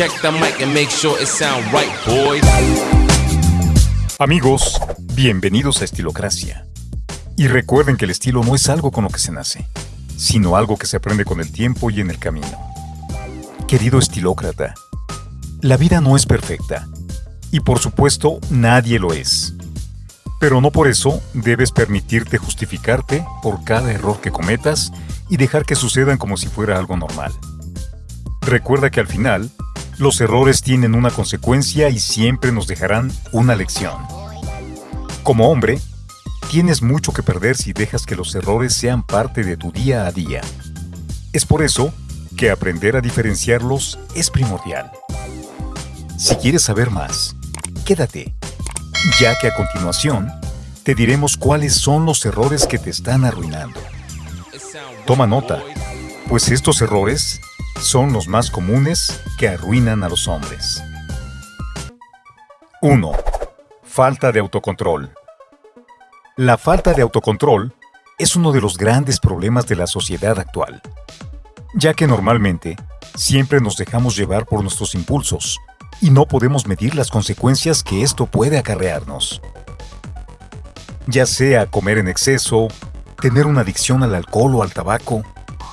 Check the mic and make sure it sound right, boys. Amigos, bienvenidos a Estilocracia. Y recuerden que el estilo no es algo con lo que se nace, sino algo que se aprende con el tiempo y en el camino. Querido estilócrata, la vida no es perfecta, y por supuesto nadie lo es. Pero no por eso debes permitirte justificarte por cada error que cometas y dejar que sucedan como si fuera algo normal. Recuerda que al final, los errores tienen una consecuencia y siempre nos dejarán una lección. Como hombre, tienes mucho que perder si dejas que los errores sean parte de tu día a día. Es por eso que aprender a diferenciarlos es primordial. Si quieres saber más, quédate, ya que a continuación te diremos cuáles son los errores que te están arruinando. Toma nota, pues estos errores son los más comunes que arruinan a los hombres. 1. Falta de autocontrol. La falta de autocontrol es uno de los grandes problemas de la sociedad actual, ya que normalmente siempre nos dejamos llevar por nuestros impulsos y no podemos medir las consecuencias que esto puede acarrearnos. Ya sea comer en exceso, tener una adicción al alcohol o al tabaco,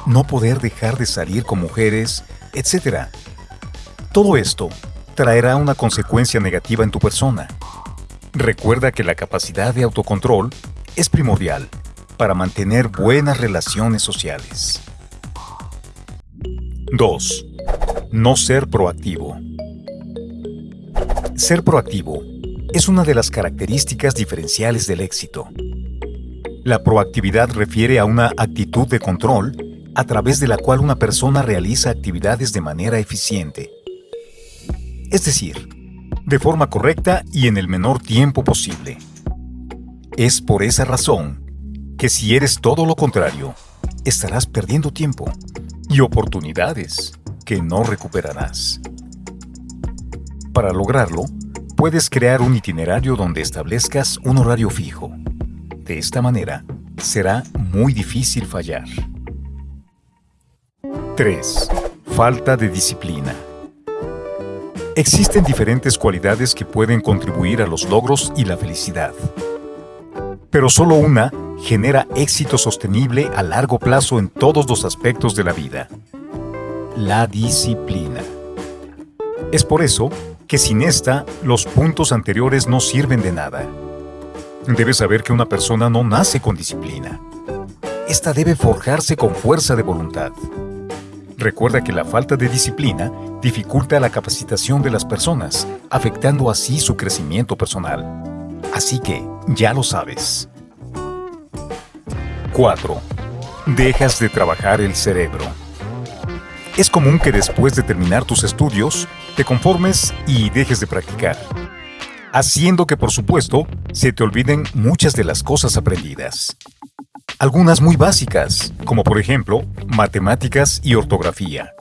no poder dejar de salir con mujeres, etc. Todo esto traerá una consecuencia negativa en tu persona. Recuerda que la capacidad de autocontrol es primordial para mantener buenas relaciones sociales. 2. No ser proactivo. Ser proactivo es una de las características diferenciales del éxito. La proactividad refiere a una actitud de control a través de la cual una persona realiza actividades de manera eficiente. Es decir, de forma correcta y en el menor tiempo posible. Es por esa razón que si eres todo lo contrario, estarás perdiendo tiempo y oportunidades que no recuperarás. Para lograrlo, puedes crear un itinerario donde establezcas un horario fijo. De esta manera, será muy difícil fallar. 3. Falta de disciplina. Existen diferentes cualidades que pueden contribuir a los logros y la felicidad. Pero solo una genera éxito sostenible a largo plazo en todos los aspectos de la vida. La disciplina. Es por eso que sin esta, los puntos anteriores no sirven de nada. Debes saber que una persona no nace con disciplina. Esta debe forjarse con fuerza de voluntad. Recuerda que la falta de disciplina dificulta la capacitación de las personas, afectando así su crecimiento personal. Así que, ya lo sabes. 4. Dejas de trabajar el cerebro. Es común que después de terminar tus estudios, te conformes y dejes de practicar, haciendo que por supuesto se te olviden muchas de las cosas aprendidas algunas muy básicas, como por ejemplo matemáticas y ortografía.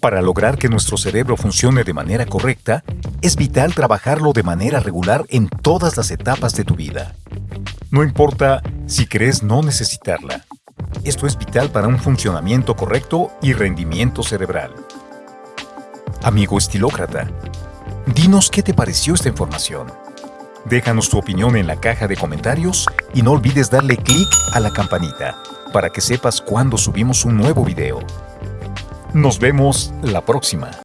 Para lograr que nuestro cerebro funcione de manera correcta, es vital trabajarlo de manera regular en todas las etapas de tu vida. No importa si crees no necesitarla. Esto es vital para un funcionamiento correcto y rendimiento cerebral. Amigo estilócrata, dinos qué te pareció esta información. Déjanos tu opinión en la caja de comentarios y no olvides darle clic a la campanita para que sepas cuando subimos un nuevo video. Nos vemos la próxima.